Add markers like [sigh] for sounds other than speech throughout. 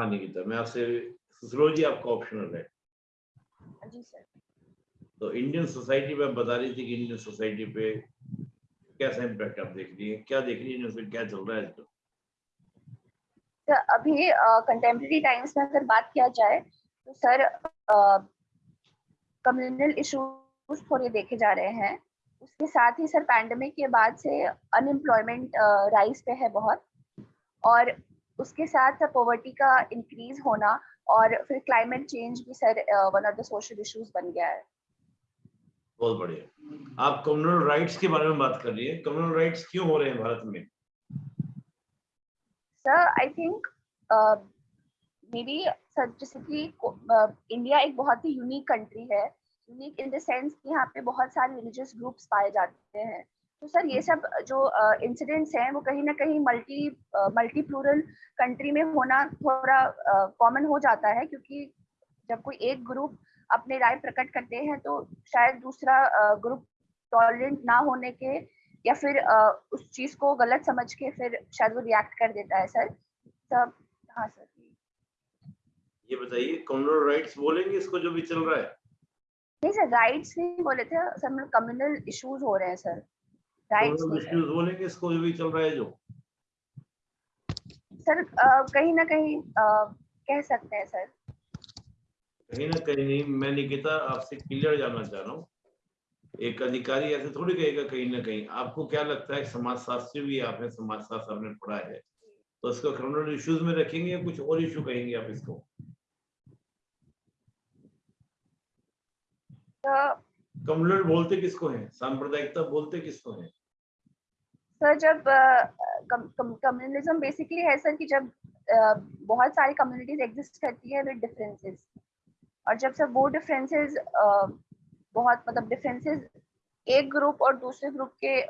हाँ निकिता मैं आपसे सुसरो जी आपका ऑप्शनल है। जी सर तो इंडियन सोसाइटी में बता रही थी कि इंडियन सोसाइटी पे कैसा इम्पैक्ट आप देख रही है? क्या देख रही है क्या चल रहा है आजकल? तो अभी कंटेम्प्रेरी टाइम्स में अगर बात किया जाए तो सर कम्युनल इश्यूज़ थोड़े देखे जा रहे हैं। उसके साथ ही सर पैंडमिक के बाद से अनएम्प्लॉयमेंट राइज पे है बहुत। और उसके साथ पॉवर्टी का इंक्रीज होना और फिर क्लाइमेट चेंज भी sir one of the social issues बन गया है। बहुत बढ़िया। आप कम्युनल राइट्स के बारे में बात कर रही है। कम्युनल राइट्स क्यों हो रहे हैं भारत में? Sir I think maybe sir जैसे कि इंडिया एक बहुत ही यूनिक कंट्री है। यूनिक इन द सेंस कि यहाँ पे बहुत सारे रिलीजियस ग्रुप्स पाए जाते हैं। तो सर ये सब जो इंसिडेंट्स हैं वो कहीं ना कहीं मल्टी मल्टी प्लूरल कंट्री में होना थोड़ा कॉमन हो जाता है क्योंकि जब कोई एक ग्रुप अपने राय प्रकट करते हैं तो शायद दूसरा ग्रुप टॉलरेंट ना होने के या फिर उस चीज़ को गलत समझ के फिर शायद वो रिएक्ट कर देता है सर। तब हाँ सर। ये बताइए कम्युनल राइट्स बोलेंगे इसको जो भी चल रहा है? नहीं सर राइट्स नहीं बोले थे सर कम्युनल इश्यूज़ हो रहे हैं सर। राइट्स बोलेंगे इसको जो भी चल रहा है जो। सर कहीं ना कहीं कह सकते हैं सर। कहीं ना कहीं मैं निकिता आपसे क्लियर जानना चाह रहा हूँ। एक अधिकारी ऐसे थोड़ी कहेगा कहीं ना कहीं। आपको क्या लगता है समाज शास्त्री भी आप है समाज शास्त्र आपने पढ़ा है? तो इसको क्रिमिनल इश्यूज़ में रखेंगे या कुछ और इशू कहेंगे आप इसको? कम्युनल बोलते किसको है? सांप्रदायिकता बोलते किसको है? सर जब कम्युनलिज्म बेसिकली है सर कि जब बहुत सारी कम्युनिटीज एग्जिस्ट करती है विद डिफरेंसेस और जब सर वो डिफरेंसेस बहुत मतलब डिफरेंसेस एक ग्रुप और दूसरे ग्रुप के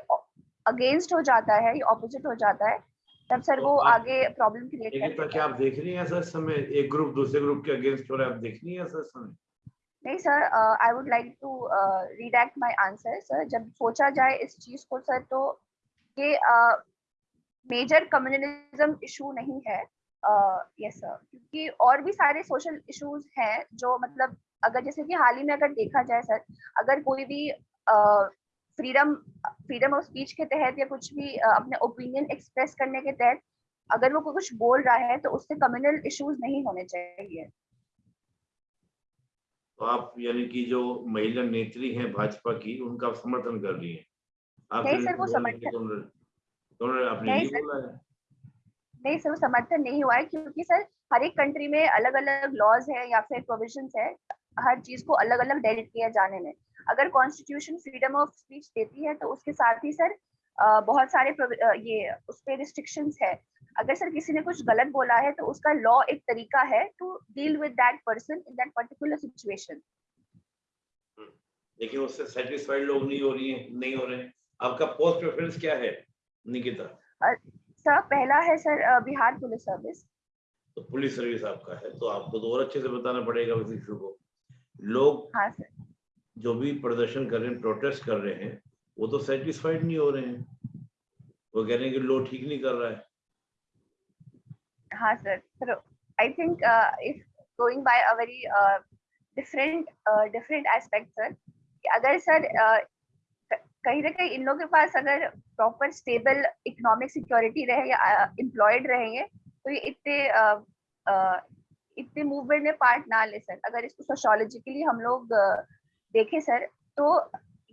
अगेंस्ट हो जाता है या ऑपोजिट हो जाता है तब सर तो वो आगे प्रॉब्लम क्रिएट करता है क्या आप देख रही हैं सर समय? एक ग्रुप दूसरे ग्रुप के अगेंस्ट हो रहा है आप देख रही हैं सर समय? नहीं sir I would like to redact my answer sir. जब सोचा जाए इस चीज़ को सर तो ये मेजर कम्युनलिज्म इशू नहीं है यस सर क्योंकि और भी सारे सोशल इश्यूज़ हैं जो मतलब अगर जैसे कि हाल ही में अगर देखा जाए सर अगर कोई भी फ्रीडम फ्रीडम ऑफ़ स्पीच के तहत या कुछ भी uh, अपने ओपिनियन एक्सप्रेस करने के तहत अगर वो कुछ बोल रहा है तो उससे कम्युनल इश्यूज़ नहीं होने चाहिए। तो आप यानी कि जो महिला नेत्री हैं भाजपा की उनका समर्थन कर रही हैं। नहीं सर वो समर्थन नहीं सर। नहीं सर वो समर्थन नहीं हुआ है क्योंकि सर हर एक कंट्री में अलग अलग लॉज है या फिर प्रोविज़न है हर चीज़ को अलग अलग डेलिट किया जाने में। अगर कॉन्स्टिट्यूशन फ्रीडम ऑफ़ स्पीच देती है तो उसके साथ ही सर बहुत सारे ये उस पर रिस्ट्रिक्शंस है। अगर सर किसी ने कुछ गलत बोला है तो उसका लॉ एक तरीका है to deal with that person in that particular situation देखिए उससे सेटिस्फाइड लोग नहीं हो रही हैं नहीं हो रहे। हैं आपका पोस्ट प्रेफरेंस क्या है निकिता? सर पहला है सर बिहार पुलिस सर्विस तो पुलिस सर्विस आपका है तो आपको तो और अच्छे से बताना पड़ेगा उस इशू को। लोग हाँ सर। जो भी प्रदर्शन कर रहे हैं प्रोटेस्ट कर रहे हैं वो तो सेटिस्फाइड नहीं हो रहे हैं। वो कह रहे हैं कि लो ठीक नहीं कर रहा है। हाँ sir. Sir I think if going by a very different different aspect sir अगर सर कहीं ना कहीं इन लोगों के पास अगर प्रॉपर स्टेबल इकोनॉमिक सिक्योरिटी रहे या एम्प्लॉयड रहेंगे तो ये इतने इतने मूवमेंट में पार्ट ना ले सर। अगर इसको सोशोलॉजिकली हम लोग देखें सर तो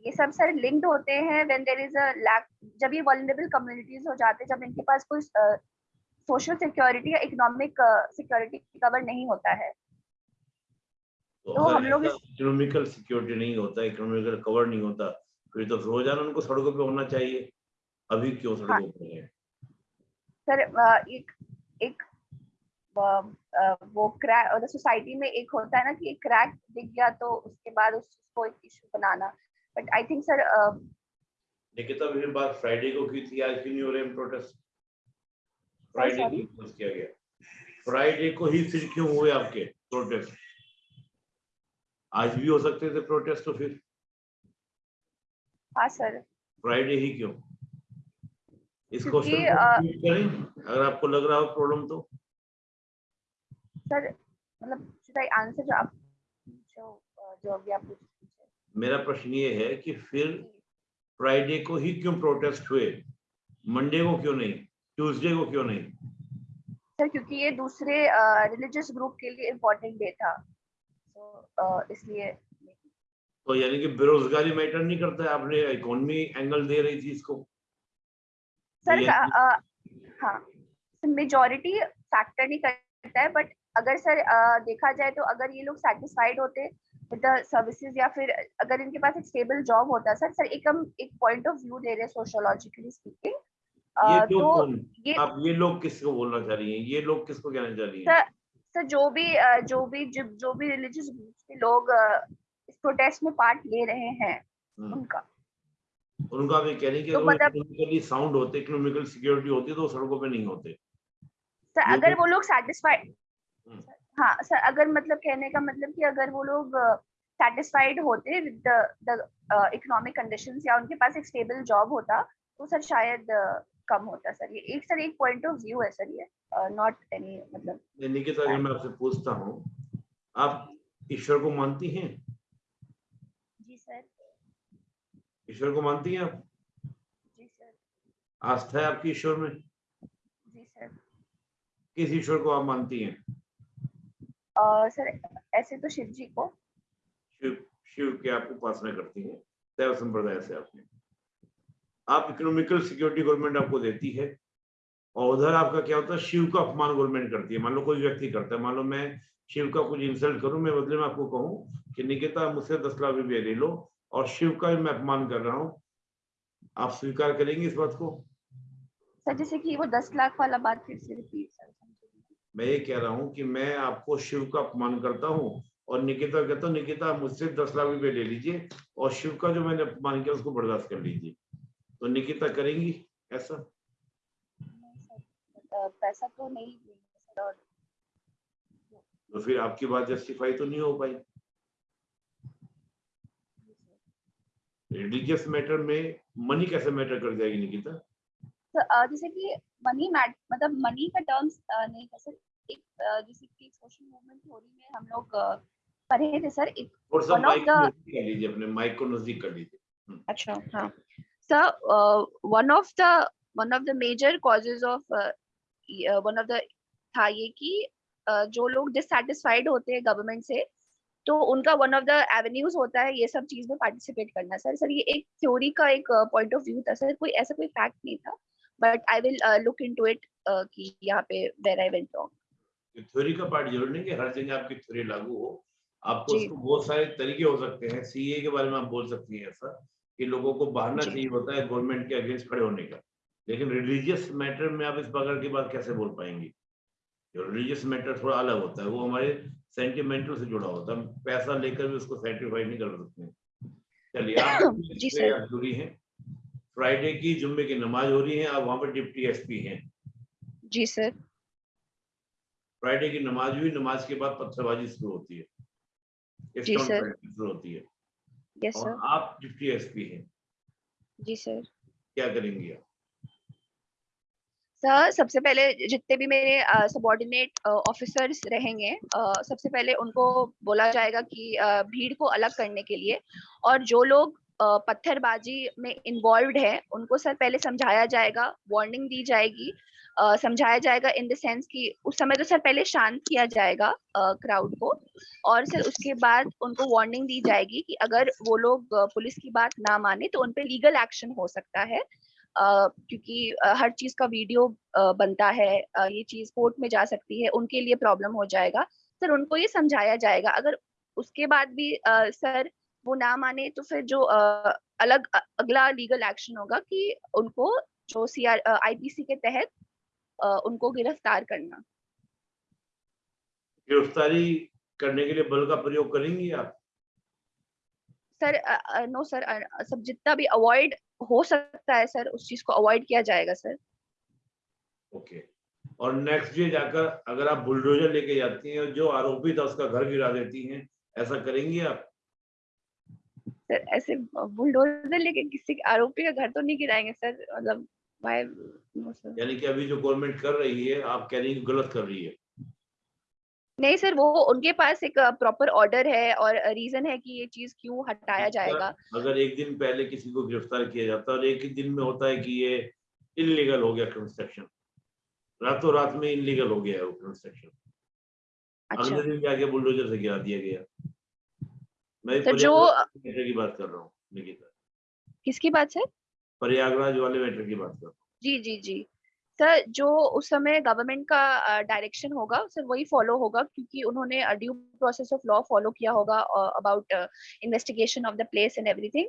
ये सब सर लिंक्ड होते हैं when there is a lack जब ये वल्नरेबल कम्युनिटीज हो जाते हैं जब इनके पास कोई सोशल सिक्योरिटी या इकोनॉमिक सिक्योरिटी कवर नहीं होता है। तो, तो हम लोग इकोनॉमिकल सिक्योरिटी नहीं होता इकोनॉमिकल कवर नहीं होता फिर तो रोज़ाना उनको सड़कों पे होना चाहिए। अभी क्यों सड़कों हाँ। पे है? सर एक एक वो क्रैक सोसाइटी में एक होता है ना कि एक क्रैक दिख गया तो उसके बाद उसको एक issue banana. But I think sir Nikita मैंने बात फ्राइडे को की थी आज क्यों नहीं हो रहे प्रोटेस्ट फ्राइडे की किया गया। फ्राइडे को ही फिर क्यों हुए आपके प्रोटेस्ट आज भी हो सकते थे प्रोटेस्ट तो फिर। हाँ सर। फ्राइडे ही क्यों? इस क्वेश्चन को करें अगर आपको लग रहा हो प्रॉब्लम तो। सर मतलब answer जो आप जो जो अभी आप मेरा प्रश्न ये है कि फिर फ्राइडे को ही क्यों प्रोटेस्ट हुए? मंडे को क्यों नहीं? ट्यूसडे को क्यों नहीं? सर क्योंकि ये दूसरे रिलीजियस ग्रुप के लिए इम्पोर्टेंट डे था। तो इसलिए तो यानी कि बेरोजगारी मैटर नहीं करता है आपने इकोनॉमी एंगल दे रही थी इसको। सर अ, हाँ मेजोरिटी फैक्टर नहीं करता है बट अगर सर अ, देखा जाए तो अगर ये लोग सेटिस्फाइड होते विद द सर्विसेज़ या फिर अगर इनके पास एक स्टेबल जॉब होता सर सर एक हम एक पॉइंट ऑफ़ व्यू दे रहे हैं सोशियोलॉजिकली स्पीकिंग ये तो ये आप ये लोग किसको बोलना चाह रही हैं? ये लोग किसको कहना चाह रही हैं? सर सर जो भी जो भी जो, भी रिलीजियस ग्रुप्स के लोग प्रोटेस्ट में पार्ट ले रहे हैं हम्म। उनका। उनका ये कह रही कि तो अगर मतलब- साउंड होते इकोनॉमिकल सिक्योरिटी होती तो सड़कों पे नहीं होते। सर अगर तो- वो लोग सेटिस्फाइड हम्म। हाँ सर अगर मतलब कहने का मतलब कि अगर वो लोग सेटिस्फाइड होते विद द इकोनॉमिक कंडीशंस या उनके पास एक स्टेबल जॉब होता तो सर शायद अ, कम होता सर। ये एक सर एक पॉइंट ऑफ़ व्यू है सर ये नॉट एनी मतलब निकिता अगर मैं आपसे पूछता हूँ। आप ईश्वर को मानती हैं? सर। ईश्वर को मानती हैं आप? जी सर। आस्था है आपकी ईश्वर में? जी सर। किस ईश्वर को आप मानती हैं? अ, सर ऐसे तो शिव जी को। शिव शिव की आप उपासना करती हैं। शैव संप्रदाय से आपने। आप इकोनॉमिकल सिक्योरिटी गवर्नमेंट आपको देती है। और उधर आपका क्या होता है? शिव का अपमान गवर्नमेंट करती है। मान लो कोई व्यक्ति करता है। मान लो मैं शिव का कुछ इंसल्ट करूँ मैं बदले में आपको कहूँ कि निकिता मुझसे दस लाख रुपये ले लो और शिव का भी मैं अपमान कर रहा हूँ। आप स्वीकार करेंगे इस बात को? सर जैसे कि वो दस लाख वाला बात फिर से रिपीट सर मैं ये कह रहा हूँ कि मैं आपको शिव का अपमान करता हूँ और निकिता कहता हूँ निकिता मुझसे दस लाख रुपए ले लीजिए और शिव का जो मैंने अपमान किया उसको बर्दाश्त कर लीजिए। तो निकिता करेंगी ऐसा? पैसा तो नहीं तो फिर आपकी बात जस्टिफाई तो नहीं हो पाई जी सर रिलीजियस मैटर में मनी कैसे मैटर कर जाएगी निकिता तो जैसे कि मनी मतलब मनी का टर्म्स नहीं था सर एक जैसे कि सोशल मूवमेंट थ्योरी में हम लोग पढ़े थे सर एक और सब One माइक को नज़दीक कर लीजिए अपने माइक को नज़दीक कर लीजिए। अच्छा हाँ। Sir one of the one of the major causes of one of the था ये कि uh, जो लोग डिससेटिस्फाइड होते हैं गवर्नमेंट से तो उनका वन ऑफ़ द एवेन्यूज होता है ये सब चीज़ में पार्टिसिपेट करना। सर सर ये एक थ्योरी का एक पॉइंट ऑफ़ व्यू था। सर कोई ऐसा कोई फैक्ट नहीं था but I will look into it कि यहाँ पे where I went wrong theory का पार्ट ज़रूर नहीं कि हर जगह आपकी थ्योरी लागू हो। आपको उसको बहुत सारे तरीके हो सकते हैं। सीए के बारे में आप बोल सकती हैं ऐसा कि लोगों को बहाना चाहिए होता है गवर्नमेंट के अगेंस्ट खड़े होने का। लेकिन रिलीजियस मैटर में आप इस प्रकार की बात कैसे बोल पाएँगी? रिलीजियस मैटर थोड़ा अलग होता है वो हमारे सेंटिमेंटल से जुड़ा होता है। पैसा लेकर भी उसको सेटिस्फाई नहीं कर सकते। चलिए आप। [coughs] जुड़ी हैं फ्राइडे की जुम्मे की नमाज़ हो रही है आप वहाँ पर डिप्टी एसपी हैं। जी सर। फ्राइडे की नमाज़ हुई नमाज़ के बाद पत्थरबाजी शुरू होती है। जी सर। शुरू होती है। यस सर आप डिप्टी एसपी हैं। जी सर। क्या करेंगी आप? सर सबसे पहले जितने भी मेरे सबॉर्डिनेट ऑफिसर्स रहेंगे सबसे पहले उनको बोला जाएगा कि भीड़ को अलग करने के लिए और जो लोग पत्थरबाजी में इन्वॉल्व है उनको सर पहले समझाया जाएगा वार्निंग दी जाएगी समझाया जाएगा इन द सेंस कि उस समय तो सर पहले शांत किया जाएगा क्राउड को और सर उसके बाद उनको वार्निंग दी जाएगी कि अगर वो लोग पुलिस की बात ना माने तो उन पे लीगल एक्शन हो सकता है। अ, क्योंकि हर चीज़ का वीडियो बनता है ये चीज़ कोर्ट में जा सकती है, उनके लिए प्रॉब्लम हो जाएगा। सर, उनको ये समझाया जाएगा, अगर उसके बाद भी सर वो ना माने तो फिर जो अलग अगला लीगल एक्शन होगा कि उनको जो सी आर आईपीसी के तहत उनको गिरफ़्तार करना। गिरफ्तारी करने के लिए बल का प्रयोग करेंगी आप? सर नो सर सब जितना भी अवॉइड हो सकता है सर उस चीज़ को अवॉइड किया जाएगा सर ओके okay. और नेक्स्ट डे जाकर अगर आप बुलडोजर लेके जाती हैं और जो आरोपी था उसका घर गिरा देती हैं ऐसा करेंगी आप? सर ऐसे बुलडोजर लेके किसी के आरोपी का घर तो नहीं गिराएँगे सर मतलब भाई नो सर यानी कि अभी जो गवर्नमेंट कर रही है आप कह रही गलत कर रही है। नहीं सर वो उनके पास एक प्रॉपर ऑर्डर है और रीजन है कि ये चीज़ क्यों हटाया अच्छा, जाएगा। अगर एक दिन पहले किसी को गिरफ़्तार किया जाता है और एक ही दिन में होता है कि ये इलीगल हो गया कंस्ट्रक्शन रातों रात में इनलीगल हो गया है वो कंस्ट्रक्शन अच्छा। अगले दिन जाके बुलडोजर से गिरा दिया गया। मैं सर जो की बात कर रहा हूँ निकिता। किसकी बात सर? प्रयागराज वाले मैटर की बात कर रहा हूँ। जी जी जी। सर जो उस समय गवर्नमेंट का डायरेक्शन होगा सर वही फॉलो होगा क्योंकि उन्होंने due process of law follow किया होगा about investigation of the place and everything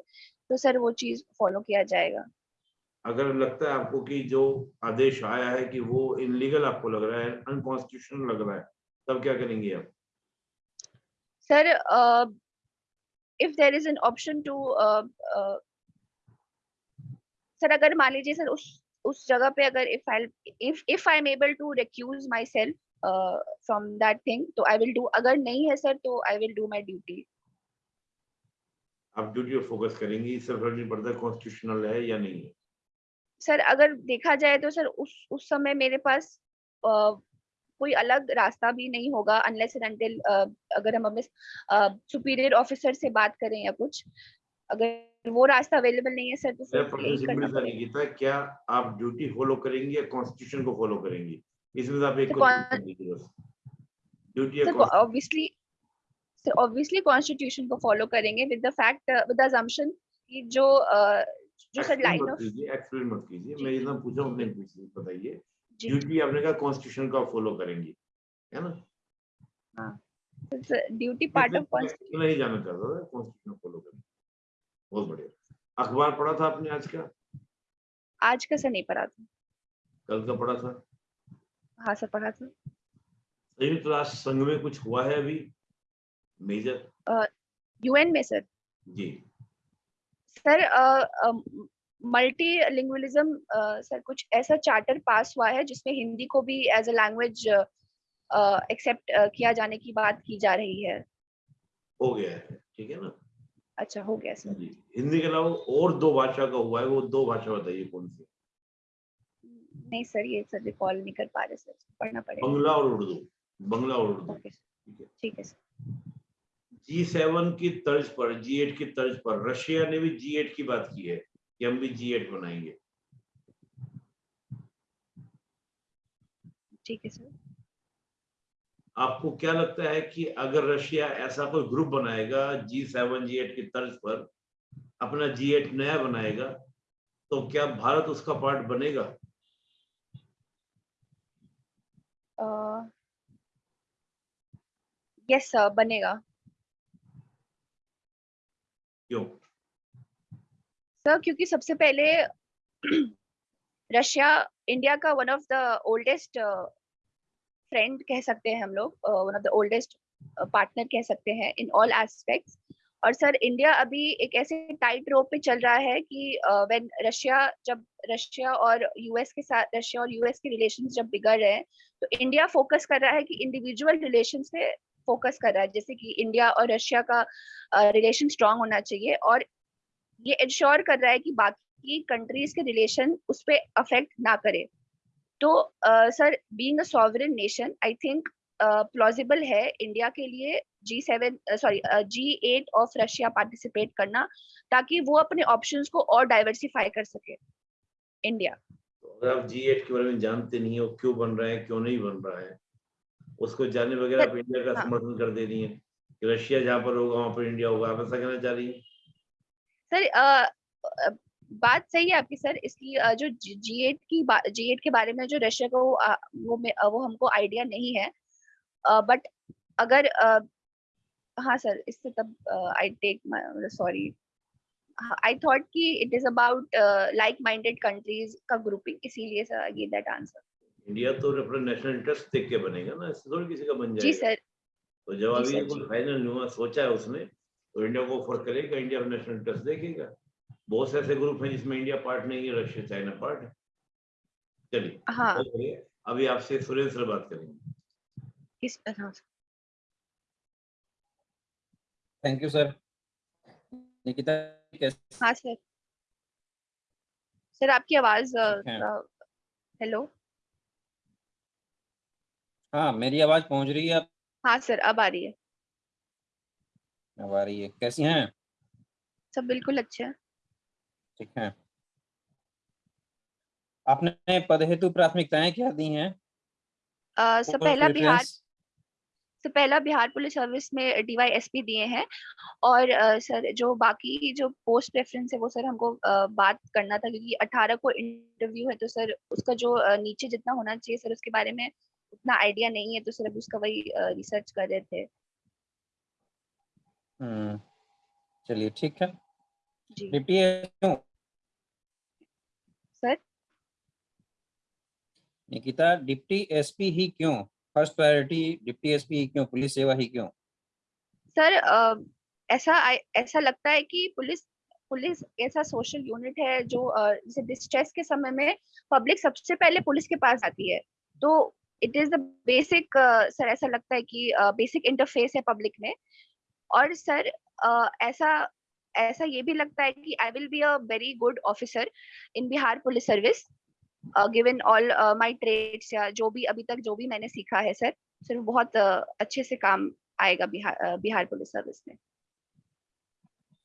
तो सर वो चीज़ फॉलो किया जाएगा। अगर लगता है आपको कि जो आदेश आया है कि वो इनलीगल आपको लग रहा है अनकॉन्स्टिट्यूशनल लग रहा है तब क्या करेंगे आप? Sir if there is an option to sir अगर मान लीजिए सर उस उस जगह पे अगर if I if if I am able to recuse myself from that thing तो आई विल डू अगर नहीं है सर तो I will do my duty आप ड्यूटी पर फोकस करेंगी फ़र्क नहीं पड़ता कॉन्स्टिट्यूशनल है या नहीं है? सर अगर देखा जाए तो सर उस उस समय मेरे पास uh, कोई अलग रास्ता भी नहीं होगा अनलेस एंड अनटिल अगर हम अपने सुपीरियर ऑफिसर से बात करें या कुछ अगर वो रास्ता अवेलेबल नहीं है सर तो निकिता क्या आप ड्यूटी फॉलो करेंगी या कॉन्स्टिट्यूशन को फॉलो करेंगी? इसमें आप एक duty obviously sir obviously constitution को फॉलो करेंगे with the fact with the assumption कि जो uh, जो सर लाइन ऑफ़ एक्सप्लेन मत कीजिए। मैं पूछा ही पूछिए बताइए। ड्यूटी आपने कहा कॉन्स्टिट्यूशन का फॉलो करेंगी। है ना? ड्यूटी पार्ट ऑफ़ इतना ही जाना चाहता था कॉन्स्टिट्यूशन फॉलो करेंगे। बहुत बढ़िया। अखबार पढ़ा था आपने आज का? आज का सर नहीं पढ़ा था। कल का पढ़ा था? हाँ सर पढ़ा था। संयुक्त राष्ट्र संघ में कुछ हुआ है अभी? मेजर? यूएन में सर। जी। सर मल्टी लिंग्वलिज्म सर कुछ ऐसा चार्टर पास हुआ है जिसमें हिंदी को भी एज अ लैंग्वेज एक्सेप्ट किया जाने की बात की जा रही है? हो गया है ठीक है ना? अच्छा हो गया सर हिंदी के अलावा और दो भाषा का हुआ है वो दो भाषा बताइए कौन सी? नहीं सर ये सर रिकॉल नहीं कर पा रहे सर पढ़ना पड़ेगा। बंगला और उर्दू बंगला और उर्दू। ठीक है। ठीक है सर। जी सेवन की तर्ज पर जी एट की तर्ज पर रशिया ने भी जी एट की बात की है कि हम भी जी एट बनाएँगे। ठीक है सर। आपको क्या लगता है कि अगर रशिया ऐसा कोई ग्रुप बनाएगा जी सेवन जी एट की तर्ज पर अपना जी एट नया बनाएगा तो क्या भारत उसका पार्ट बनेगा? यस सर बनेगा। क्यों? सर क्योंकि सबसे पहले [clears throat] रशिया इंडिया का one of the oldest friend कह सकते हैं हम लोग one of the oldest partner कह सकते हैं इन ऑल एस्पेक्ट्स और सर इंडिया अभी एक ऐसे टाइट रोप पे चल रहा है कि व्हेन रशिया जब रशिया और यूएस के साथ रशिया और यूएस के रिलेशंस जब बिगड़ रहे हैं तो इंडिया फोकस कर रहा है कि इंडिविजुअल रिलेशन पे फोकस कर रहा है जैसे कि इंडिया और रशिया का रिलेशन uh, स्ट्रांग होना चाहिए और ये इंश्योर कर रहा है कि बाकी कंट्रीज़ के रिलेशन उस पर अफेक्ट ना करे। तो sir being a sovereign nation I think plausible है इंडिया के लिए G seven sorry G eight of Russia participate करना ताकि वो अपने ऑप्शंस को और डाइवर्सिफाई कर सके इंडिया तो अगर आप जी एट के बारे में जानते नहीं हो क्यों बन रहा है क्यों नहीं बन रहा है उसको जानने वगैरह आप इंडिया का हाँ। समर्थन कर दे रही है कि रशिया जहाँ पर होगा वहाँ पर इंडिया होगा आप ऐसा कहना चाह रही है सर बात सही है आपकी सर इसकी जो जी एट की जी एट के बारे में जो रशिया को वो वो हमको आइडिया नहीं है बट अगर हाँ सर इससे तब I take sorry I thought कि it is about like minded countries का ग्रुपिंग इसीलिए sir give that answer India तो अपना नेशनल इंटरेस्ट देख के बनेगा ना इससे थोड़ी किसी का बन जी जाएगा। सर। तो जब जी अभी जी। फाइनल हुआ सोचा है उसने तो इंडिया को ऑफ़र करेगा इंडिया नेशनल इंटरेस्ट देखेगा। बहुत से ऐसे ग्रुप हैं जिसमें इंडिया पार्ट नहीं है रशिया चाइना पार्ट है। चलिए हाँ। अभी आपसे सुरेंद्र सर बात करेंगे। किस हाँ थैंक यू सर निकिता कैसे? हाँ सर। सर आपकी आवाज़ हेलो। हाँ मेरी आवाज़ पहुँच रही है आप? हाँ सर अब आ रही है। अब आ रही है। कैसी हैं? सब बिल्कुल अच्छे हैं। ठीक है। आपने पद हेतु प्राथमिकताएँ क्या दी हैं? सर पहला बिहार? सर पहला बिहार पुलिस सर्विस में डीवाईएसपी दिए हैं और अ, सर जो बाकी जो पोस्ट प्रेफरेंस है वो सर हमको अ, बात करना था क्योंकि 18 को इंटरव्यू है तो सर उसका जो अ, नीचे जितना होना चाहिए सर उसके बारे में उतना आइडिया नहीं है तो सर अभी उसका वही रिसर्च कर रहे थे। हम्म चलिए ठीक है। जी डिप्टी क्यों सर निकिता डिप्टी एसपी ही क्यों? फ़र्स्ट प्रायोरिटी डिप्टी एसपी ही क्यों? पुलिस सेवा ही क्यों? सर ऐसा ऐसा लगता है कि पुलिस पुलिस ऐसा सोशल यूनिट है जो जैसे डिस्ट्रेस के समय में पब्लिक सबसे पहले पुलिस के पास आती है। तो it is the basic sir ऐसा लगता है कि बेसिक uh, इंटरफेस है पब्लिक में। और सर अ, ऐसा ऐसा ये भी लगता है कि I will be a very good officer in Bihar police service given all my trades या जो भी अभी तक जो भी मैंने सीखा है सर सर बहुत अ, अच्छे से काम आएगा Bihar uh, Bihar police service में।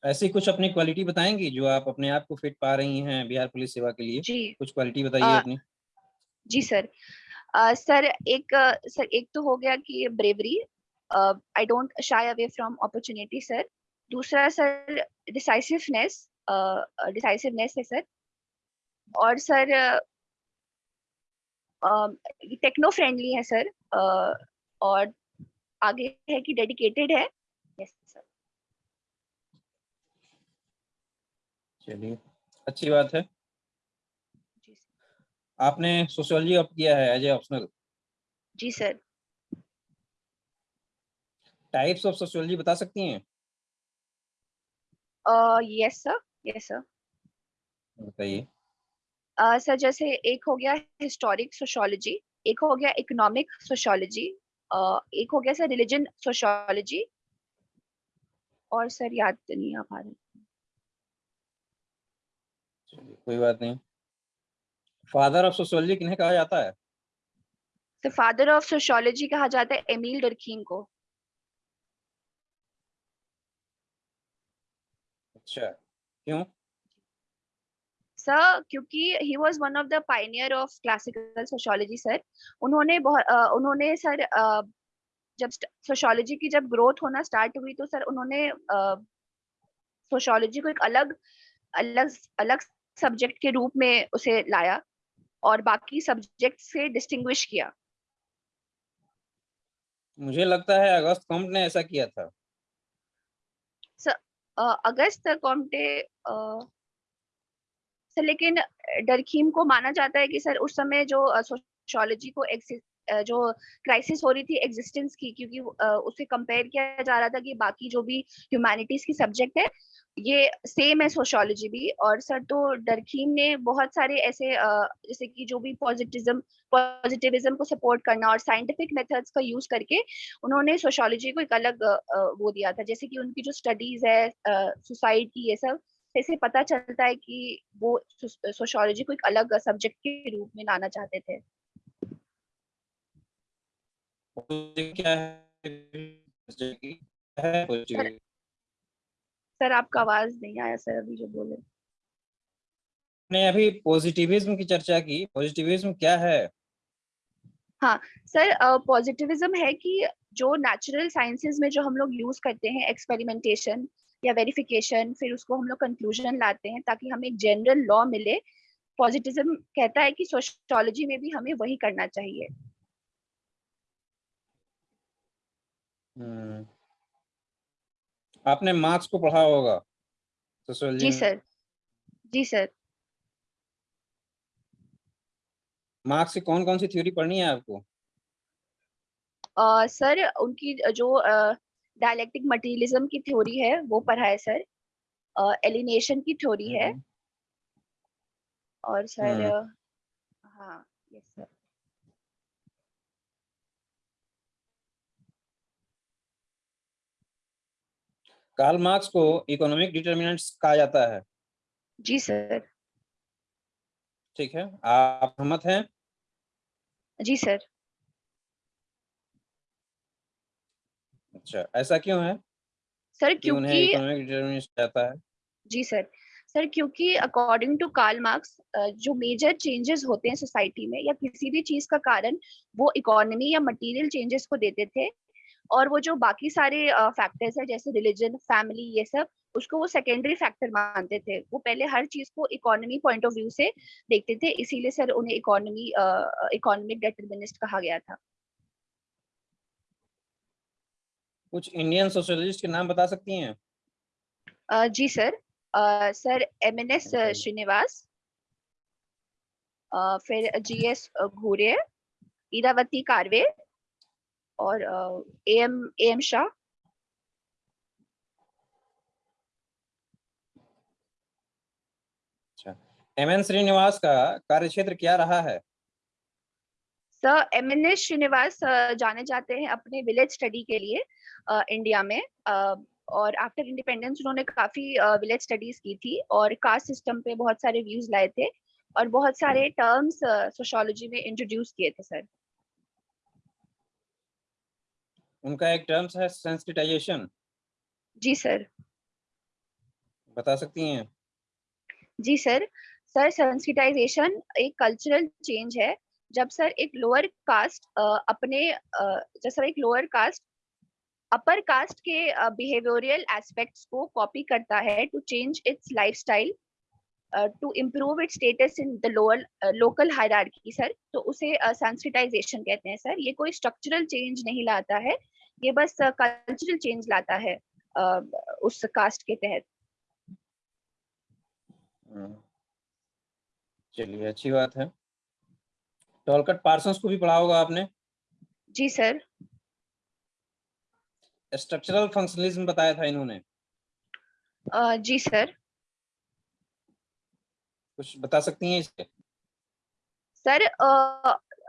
ऐसी कुछ अपनी क्वालिटी बताएँगी जो आप अपने आप को फिट पा रही हैं बिहार पुलिस सेवा के लिए? जी। कुछ क्वालिटी बताइए अपनी। जी सर अ, सर एक सर एक तो हो गया कि bravery I don't shy away from opportunity sir दूसरा सर डिसाइसिवनेस डिसाइसिवनेस है सर और सर टेक्नो फ्रेंडली है सर और आगे है कि डेडिकेटेड है। यस सर चलिए अच्छी बात है। आपने सोशियोलॉजी ऑप्ट किया है एज ए ऑप्शनल जी सर टाइप्स ऑफ़ सोशियोलॉजी बता सकती हैं? यस सर यस सर बताइए। सर जैसे एक हो गया हिस्टोरिक सोशोलॉजी एक हो गया इकोनॉमिक सोशियोलॉजी एक हो गया सर रिलीजन सोशोलॉजी और सर याद तो नहीं आ पा रहा। कोई बात नहीं। फादर ऑफ़ सोशोलॉजी किन्हें कहा जाता है? तो फादर ऑफ़ सोशोलॉजी कहा जाता है एमिल डरकीम को। अच्छा क्यों? सर क्योंकि he was one of the pioneer of classical sociology sir उन्होंने बहुत उन्होंने सर जब सोशियोलॉजी की जब ग्रोथ होना स्टार्ट हुई तो सर उन्होंने सोशियोलॉजी को एक अलग अलग अलग सब्जेक्ट के रूप में उसे लाया और बाकी सब्जेक्ट से डिस्टिंग्विश किया। मुझे लगता है अगस्त कॉम्ट ने ऐसा किया था। अ, अगस्त कॉम्टे सर लेकिन डरखीम को माना जाता है कि सर उस समय जो सोशोलॉजी को जो क्राइसिस हो रही थी एग्जिस्टेंस की, क्योंकि उसे कंपेयर किया जा रहा था कि बाकी जो भी ह्यूमैनिटीज की सब्जेक्ट है, ये सेम है सोशोलॉजी भी, और सर तो डरखीम ने बहुत सारे ऐसे जैसे कि जो भी पॉजिटिज्म, पॉजिटिविज्म को सपोर्ट करना और साइंटिफिक मेथड्स का यूज़ करके उन्होंने सोशोलॉजी को एक अलग वो दिया था। जैसे कि उनकी जो स्टडीज़ है सोसाइटी, ये सब ऐसे पता चलता है कि वो सोशोलॉजी को एक अलग सब्जेक्ट के रूप में लाना चाहते थे। क्या है? है? सर आपका आवाज़ नहीं आया सर अभी जो बोले। ने अभी पॉजिटिविज्म की चर्चा की। पॉजिटिविज्म क्या है? हाँ सर पॉजिटिविज्म है कि जो नेचुरल साइंसेज में जो हम लोग यूज़ करते हैं एक्सपेरिमेंटेशन या वेरिफिकेशन फिर उसको हम लोग कंक्लूजन लाते हैं ताकि हमें एक जनरल लॉ मिले। पॉजिटिविज्म कहता है कि सोशियोलॉजी में भी हमें वही करना चाहिए। हम्म। आपने मार्क्स को पढ़ा होगा जी सर। जी सर। मार्क्स की कौन कौन सी थ्योरी पढ़नी है आपको? सर उनकी जो डायलेक्टिक मटेरियलिज्म की थ्योरी है वो पढ़ा है सर। एलिनेशन की थ्योरी है। हम्म, और सर हम्म। हाँ यस सर। कार्ल मार्क्स को इकोनॉमिक डिटर्मिनेंट्स कहा जाता है। जी सर। ठीक है आप सहमत हैं? जी सर। अच्छा ऐसा क्यों है? सर क्योंकि इकोनॉमिक डिटरमिनिस्ट जाता है? जी सर सर क्योंकि अकॉर्डिंग टू कार्ल मार्क्स जो मेजर चेंजेस होते हैं सोसाइटी में या किसी भी चीज़ का कारण वो इकोनॉमी या मटेरियल चेंजेस को देते थे और वो जो बाकी सारे फैक्टर्स है जैसे रिलीजन फैमिली ये सब उसको वो सेकेंडरी फैक्टर मानते थे। वो पहले हर चीज़ को इकोनॉमी पॉइंट ऑफ़ व्यू से देखते थे इसीलिए सर उन्हें इकोनॉमी इकोनॉमिक डिटरमिनिस्ट कहा गया था। कुछ इंडियन सोशलिस्ट के नाम बता सकती हैं? जी sir. Sir M N S Srinivas. फिर जी एस घोरे इरावती कारवे। और A M A M Shah. M N Srinivas का कार्यक्षेत्र क्या रहा है? Sir M N S Srinivas जाने जाते हैं अपने विलेज स्टडी के लिए इंडिया में। और आफ्टर इंडिपेंडेंस उन्होंने काफ़ी विलेज स्टडीज़ की थी और कास्ट सिस्टम पे बहुत सारे व्यूज़ लाए थे और बहुत सारे टर्म्स सोशोलॉजी में इंट्रोड्यूस किए थे सर उनका एक टर्म्स है सेंसिटाइजेशन जी सर बता सकती हैं? जी सर सर सेंसिटाइजेशन एक कल्चरल चेंज है। जब सर एक लोअर कास्ट अपने जब सर एक लोअर कास्ट अपर कास्ट के बिहेवियरल एस्पेक्ट्स को कॉपी करता है to change its lifestyle to improve its status in the lower local hierarchy sir तो उसे सेंसिटाइजेशन uh, कहते हैं सर। ये कोई स्ट्रक्चरल चेंज नहीं लाता है ये बस कल्चरल uh, चेंज लाता है अ, उस कास्ट के तहत। हम्म। चलिए अच्छी बात है। टॉलकट पार्सन्स को भी पढ़ा होगा आपने। जी सर। स्ट्रक्चरल फंक्शनलिज्म बताया था इन्होंने। अ, जी सर। कुछ बता सकती हैं इसके sir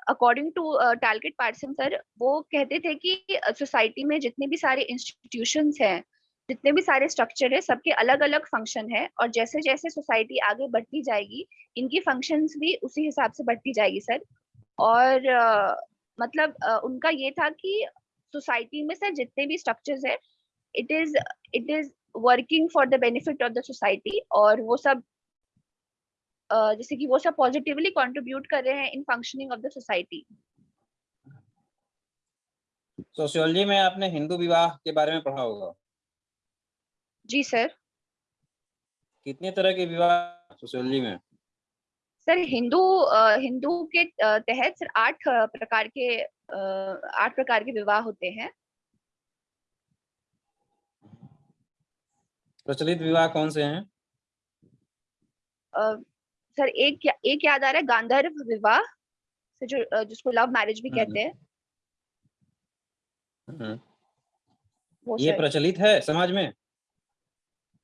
according to Talcott Parson sir वो कहते थे कि सोसाइटी में जितने भी सारे इंस्टीट्यूशंस हैं जितने भी सारे स्ट्रक्चर है सबके अलग अलग फ़ंक्शन है और जैसे जैसे सोसाइटी आगे बढ़ती जाएगी इनकी फ़ंक्शंस भी उसी हिसाब से बढ़ती जाएगी सर। और अ, मतलब अ, उनका ये था कि सोसाइटी में सर जितने भी स्ट्रक्चर्स है it is it is working for the benefit of the society और वो सब अ, जैसे कि वो सब पॉजिटिवली कंट्रीब्यूट कर रहे हैं in functioning of the society sociology में आपने हिंदू विवाह के बारे में पढ़ा होगा। जी सर कितने तरह के विवाह सोशियोलॉजी में? सर हिंदू हिंदू के तहत सर आठ प्रकार के आठ प्रकार के विवाह होते हैं प्रचलित विवाह कौन से हैं अ, सर एक एक याद आ रहा है गांधर्व विवाह जो जिसको लव मैरिज भी हम्म। कहते हैं हम्म। ये प्रचलित है समाज में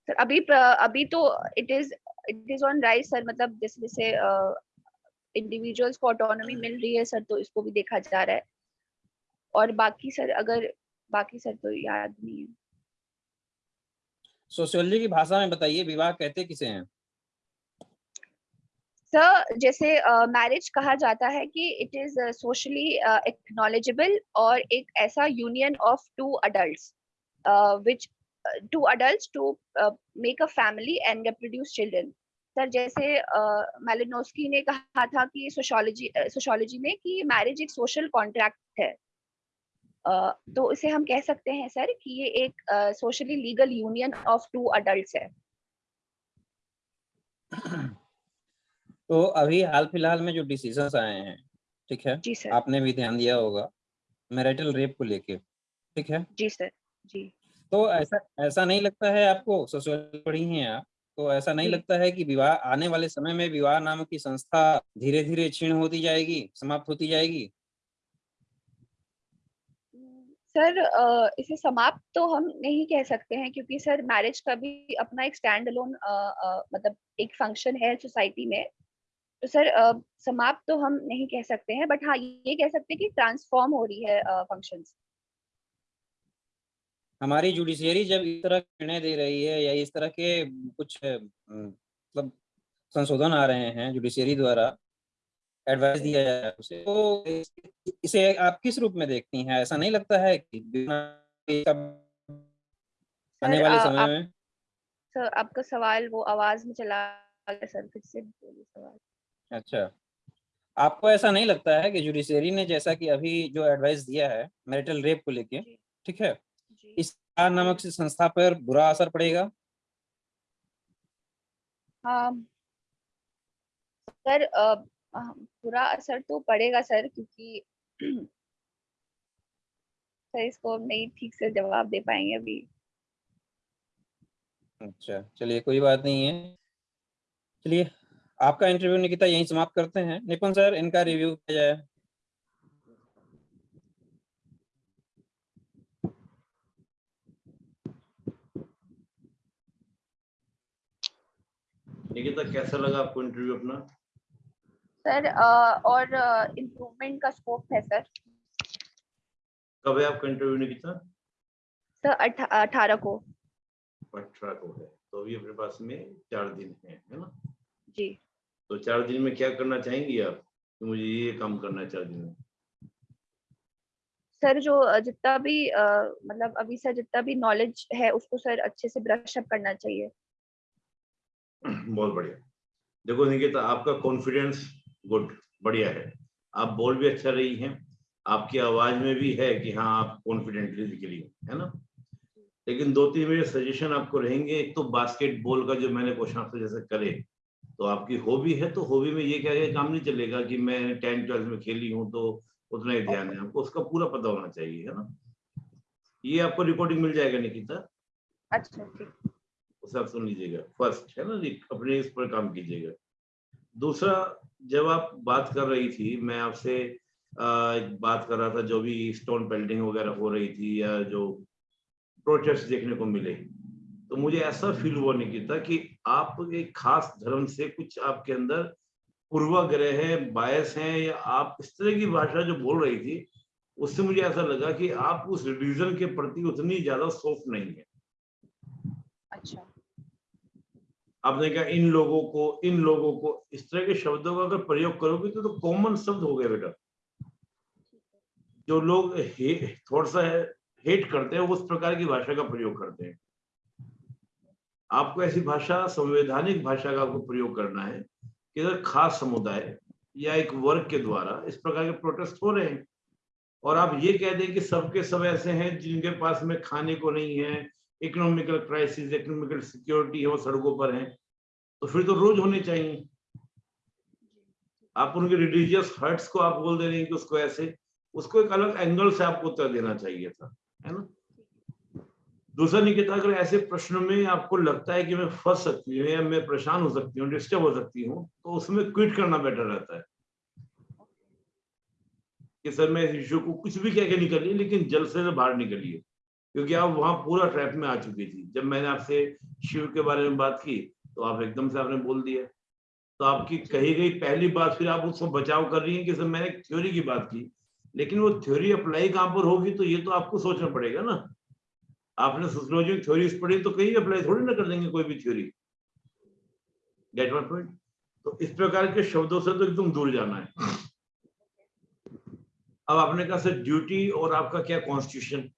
सर अभी अभी तो it is it is on rise sir मतलब जैसे जैसे इंडिविजुअल्स को ऑटोनॉमी मिल रही है सर तो इसको भी देखा जा रहा है। और बाकी सर अगर बाकी सर तो याद नहीं है। सोशियोलॉजी की भाषा में बताइए विवाह कहते किसे हैं? सर जैसे मैरिज कहा जाता है कि इट इज़ सोशली एक्नॉलेजेबल और एक ऐसा union of two adults which two adults to make a family and produce children sir जैसे मैलिनोस्की ने कहा था कि सोशोलॉजी सोशोलॉजी में कि मैरिज एक सोशल कॉन्ट्रैक्ट है। Uh, तो इसे हम कह सकते हैं सर कि ये एक socially legal union of two adults है। तो अभी हाल फ़िलहाल में जो डिसीजंस आए हैं ठीक है? जी सर आपने भी ध्यान दिया होगा मैरिटल रेप को लेके ठीक है? जी सर जी। तो ऐसा ऐसा नहीं लगता है आपको? सोशियोलॉजी पढ़ी हैं आप। तो ऐसा नहीं लगता है कि विवाह आने वाले समय में विवाह नामक की संस्था धीरे धीरे क्षीण होती जाएगी समाप्त होती जाएगी? सर इसे समाप्त तो हम नहीं कह सकते हैं क्योंकि सर मैरिज का भी अपना एक स्टैंड अलोन मतलब एक फ़ंक्शन है सोसाइटी में। तो सर समाप्त तो हम नहीं कह सकते हैं बट हाँ ये कह सकते हैं कि ट्रांसफॉर्म हो रही है फ़ंक्शंस हमारी जुडिशियरी जब इस तरह निर्णय दे रही है या इस तरह के कुछ मतलब संशोधन आ रहे हैं जुडिशियरी द्वारा एडवाइस दिया जा रहा है उसे तो इसे आप किस रूप में देखती हैं? ऐसा नहीं लगता है कि आने वाले आ- समय में? सर आपका सवाल वो आवाज़ में चला गया सर फिर से बोलिए सवाल। अच्छा। आपको ऐसा नहीं लगता है कि जुडिशरी ने जैसा कि अभी जो एडवाइस दिया है मैरिटल रेप को लेके ठीक है? इस नामक से संस्था पर बुरा असर पड़ेगा? हाँ। सर बुरा असर तो पड़ेगा सर क्योंकि सर इसको हम नहीं ठीक से जवाब दे पाएँगे अभी। अच्छा चलिए कोई बात नहीं है। चलिए आपका इंटरव्यू निकिता यहीं समाप्त करते हैं। निपुण सर इनका रिव्यू किया जाए। निकिता कैसा लगा आपको इंटरव्यू अपना? सर और इम्प्रूवमेंट का स्कोप है सर। कब है आपका इंटरव्यू निकिता? सर अठारह को। अठारह को है। तो अभी अपने पास में चार दिन है है ना? जी। तो चार दिन में क्या करना चाहेंगी आप? कि मुझे ये काम करना है चार दिन में। सर जो जितना भी मतलब अभी सर जितना भी नॉलेज है उसको सर अच्छे से ब्रश अप करना चाहिए। [clears throat] बहुत बढ़िया। देखो निकिता आपका कॉन्फिडेंस गुड बढ़िया है। आप बोल भी अच्छा रही हैं। आपकी आवाज़ में भी है कि हाँ आप कॉन्फिडेंटली निकली हो, है ना? लेकिन दो तीन मेरे सजेशन आपको रहेंगे। एक तो बास्केटबॉल का जो मैंने क्वेश्चन आपसे जैसे करे तो आपकी हॉबी है तो हॉबी में ये क्या है काम नहीं चलेगा कि मैं टेंथ ट्वेल्थ में खेली हूँ तो उतना ही ध्यान है आपको। उसका पूरा पता होना चाहिए है ना? ये आपको रिकॉर्डिंग मिल जाएगा निकिता? अच्छा ठीक। आप सुन लीजिएगा। फ़र्स्ट है ना अपने इस पर काम कीजिएगा। दूसरा, जब आप बात कर रही थी, मैं आपसे एक बात कर रहा था, जो भी स्टोन पेल्टिंग वगैरह हो रही थी या जो प्रोटेस्ट देखने को मिले तो मुझे ऐसा फील हुआ नहीं था कि आप एक खास धर्म से कुछ आपके अंदर पूर्वाग्रह है बायस है, या आप इस तरह की भाषा जो बोल रही थी, उससे मुझे ऐसा लगा कि आप उस रिलीजन के प्रति उतनी ज़्यादा सॉफ्ट नहीं है अच्छा आपने कहा इन लोगों को इन लोगों को इस तरह के शब्दों का अगर प्रयोग करोगे तो, तो कॉमन शब्द हो गए बेटा। जो लोग हे, थोड़ा सा हेट करते हैं उस प्रकार की भाषा का प्रयोग करते हैं। आपको ऐसी भाषा संवैधानिक भाषा का आपको प्रयोग करना है कि अगर खास समुदाय या एक वर्ग के द्वारा इस प्रकार के प्रोटेस्ट हो रहे हैं और आप ये कह दें कि सबके सब ऐसे हैं जिनके पास में खाने को नहीं है इकोनॉमिकल क्राइसिस इकोनॉमिकल सिक्योरिटी है, वो सड़कों पर है तो फिर तो रोज होने चाहिए। आप उनके रिलीजियस हर्ट्स को आप बोल दे रहे हैं कि उसको ऐसे, उसको एक अलग एंगल से आपको उत्तर देना चाहिए था, है ना? दूसरा निकिता, अगर ऐसे प्रश्न में आपको लगता है कि मैं फंस सकती हूँ या मैं परेशान हो सकती हूँ डिस्टर्ब हो सकती हूँ तो उसमें क्विट करना बेटर रहता है। कि सर, मैं इस इश्यू को कुछ भी कह के निकलिए लेकिन जल्द से बाहर निकलिए। क्योंकि आप वहाँ पूरा ट्रैप में आ चुकी थी। जब मैंने आपसे शिव के बारे में बात की तो आप एकदम से आपने बोल दिया। तो आपकी कही गई पहली बात, फिर आप उसको बचाव कर रही हैं कि सर मैंने थ्योरी की बात की। लेकिन वो थ्योरी अप्लाई कहाँ पर होगी तो ये तो आपको सोचना पड़ेगा ना। आपने सोशियोलॉजी में थ्योरीज पढ़ी तो कहीं अप्लाई थोड़ी ना कर देंगे कोई भी थ्योरी गेट वन पॉइंट तो इस प्रकार के शब्दों से तो एकदम दूर जाना है। अब आपने कहा, सर ड्यूटी और आपका क्या कॉन्स्टिट्यूशन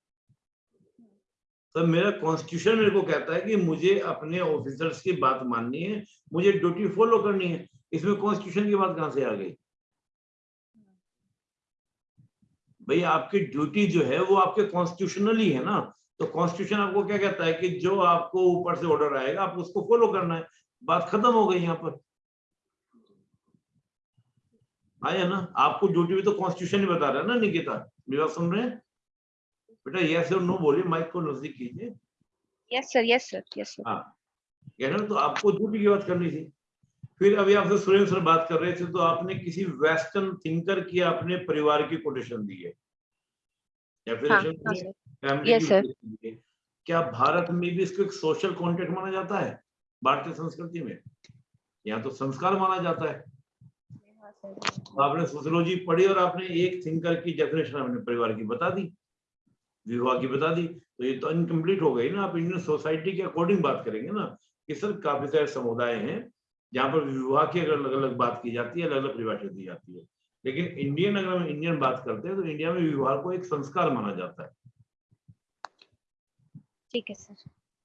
सर मेरा कॉन्स्टिट्यूशन मेरे को कहता है कि मुझे अपने ऑफिसर्स की बात माननी है, मुझे ड्यूटी फॉलो करनी है। इसमें कॉन्स्टिट्यूशन की बात कहाँ से आ गई? भाई, आपकी ड्यूटी जो है, वो आपके कॉन्स्टिट्यूशनली है ना। तो कॉन्स्टिट्यूशन आपको क्या कहता है कि जो आपको ऊपर से ऑर्डर आएगा, आप उसको फॉलो करना है। बात खत्म हो गई यहाँ पर। आया ना? आपको ड्यूटी भी तो कॉन्स्टिट्यूशन ही बता रहा है ना, निकिता। मेरी बात सुन रहे हैं? बेटा यस और नो बोलिए माइक को नज़दीक कीजिए। Yes sir yes sir yes sir हाँ। कहना तो आपको ड्यूटी की बात करनी थी। फिर अभी आपसे सुरेंद्र सर बात कर रहे थे तो आपने किसी वेस्टर्न थिंकर की अपने परिवार की कोटेशन दी है। या फिर हाँ हाँ Yes. कोटेशन दी है। क्या भारत में भी इसको एक सोशल कॉन्टेक्ट माना जाता है? भारतीय संस्कृति में। यहाँ तो संस्कार माना जाता है। हाँ तो आपने सोशियोलॉजी पढ़ी और आपने एक थिंकर की डेफिनेशन अपने परिवार की बता दी। विवाह की बता दी तो ये तो इनकम्प्लीट हो गई ना आप इंडियन सोसाइटी के अकॉर्डिंग बात करेंगे ना कि सर काफ़ी सारे समुदाय हैं जहाँ पर विवाह की अगर अलग अलग बात की जाती है अलग अलग परिभाषा दी जाती है। लेकिन इंडियन अगर हम इंडियन बात करते हैं तो इंडिया में विवाह को एक संस्कार माना जाता है। ठीक है सर।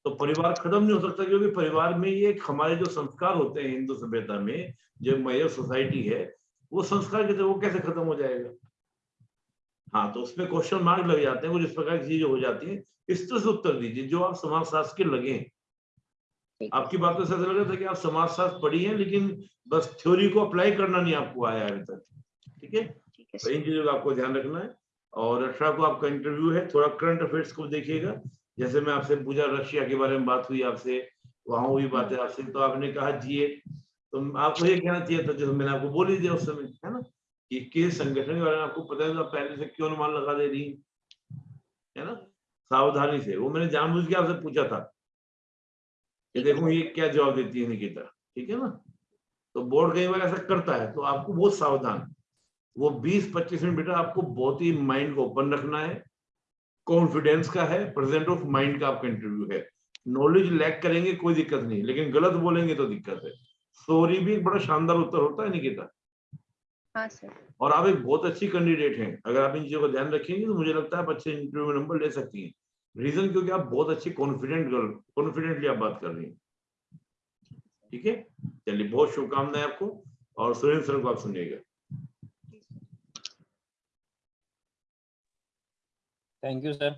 तो परिवार खत्म नहीं हो सकता क्योंकि परिवार में ये हमारे जो संस्कार होते हैं हिंदू सभ्यता में जो मेजर सोसाइटी है वो संस्कार के वो कैसे खत्म हो जाएगा? हाँ तो उसमें क्वेश्चन मार्क लग जाते हैं कुछ इस प्रकार की चीज़ें हो जाती है इस तरह से उत्तर दीजिए जो आप समाजशास्त्र के लगे हैं। आपकी बात से ऐसा लग रहा था कि आप समाजशास्त्र पढ़ी है लेकिन बस थ्योरी को अप्लाई करना नहीं आपको आया अभी तक। ठीक है? तो इन चीज़ों का आपको ध्यान रखना है और अठारह को आपका इंटरव्यू है थोड़ा करंट अफेयर्स को देखिएगा। जैसे मैं आपसे पूछा रशिया के बारे में बात हुई आपसे वहाँ हुई बातें आपसे तो आपने कहा जिए। तो आपको ये कहना चाहिए था जो मैंने आपको बोली दिया उस समय है ना? कि किस संगठन के बारे में आपको पता है तो पहले से क्यों अनुमान लगा दे रही है? ना? सावधानी से। वो मैंने जानबूझ के आपसे पूछा था। कि देखो ये क्या जवाब देती है निकिता, ठीक है ना? तो बोर्ड कई बार ऐसा करता है तो आपको बहुत सावधान। वो 20-25 मिनट बेटा आपको बहुत ही माइंड को ओपन रखना है। कॉन्फिडेंस का है, प्रेजेंट ऑफ़ माइंड का आपका इंटरव्यू है। नॉलेज लैक करेंगे, कोई दिक्कत नहीं। लेकिन गलत बोलेंगे तो दिक्कत है। सॉरी भी एक बड़ा शानदार उत्तर होता है निकिता। हाँ सर। और आप एक बहुत अच्छी कैंडिडेट हैं। अगर आप इन चीज़ों का ध्यान रखेंगे तो मुझे लगता है आप अच्छे इंटरव्यू में नंबर ले सकती हैं। रीजन क्योंकि आप बहुत अच्छी कॉन्फिडेंट गर्ल कॉन्फिडेंटली आप बात कर रही हैं। ठीक है? चलिए बहुत शुभकामनाएँ आपको और सुरेंद्र सर को आप सुनिएगा। थैंक यू सर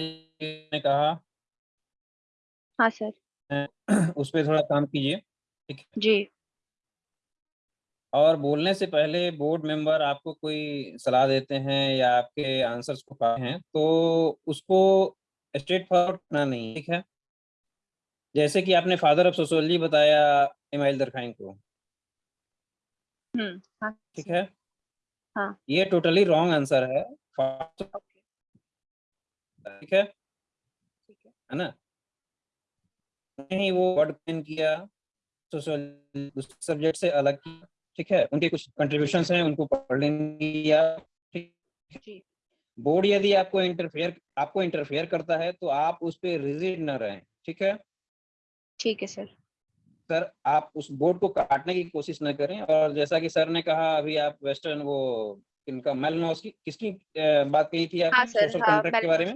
ने कहा हाँ सर। उस पर थोड़ा काम कीजिए जी। और बोलने से पहले बोर्ड मेंबर आपको कोई सलाह देते हैं या आपके आंसर्स को पाए हैं तो उसको स्ट्रेट फॉरवर्ड करना नहीं ठीक है? जैसे कि आपने फादर ऑफ़ सोशोलॉजी बताया इमाइल दरखाइन को। हम्म हाँ। ठीक है? हाँ। ये टोटली रॉन्ग आंसर है। ठीक है? ठीक है। है ना? नहीं वो वर्ड पेन किया सोशल सब्जेक्ट से अलग किया। ठीक है? उनके कुछ कंट्रीब्यूशन हैं उनको पढ़ लेंगे या बोर्ड यदि आपको इंटरफेयर आपको इंटरफेयर करता है तो आप उस पर रिजिड न रहें ठीक है? ठीक है सर। सर आप उस बोर्ड को काटने की कोशिश न करें और जैसा कि सर ने कहा अभी आप वेस्टर्न वो इनका मेलनॉस की किसकी बात कही थी हाँ आपने सर सोशल हाँ कॉन्ट्रैक्ट के बारे में?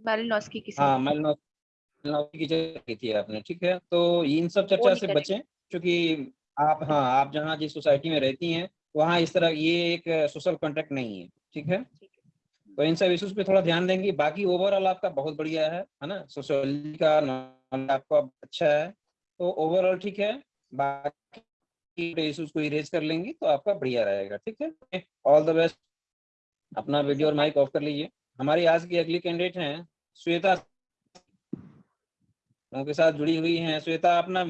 मेलिनोस्की की हाँ सर मेलनॉस मेलनॉस की चर्चा की थी आपने ठीक है? तो इन सब चर्चा से। बचें क्योंकि आप हाँ आप जहाँ जिस सोसाइटी में रहती हैं वहाँ इस तरह ये एक सोशल कॉन्ट्रैक्ट नहीं है ठीक है? तो इन सब इशूज पे थोड़ा ध्यान देंगे। बाकी ओवरऑल आपका बहुत बढ़िया है है ना? सोशोलॉजी का आपका अच्छा है। तो ओवरऑल ठीक है बाकी इश्यूज़ को इरेज कर लेंगे तो आपका बढ़िया रहेगा ठीक है? ऑल द बेस्ट अपना वीडियो और माइक ऑफ़ कर लीजिए। हमारी आज की अगली कैंडिडेट हैं श्वेता। उनके साथ जुड़ी हुई हैं। श्वेता अपना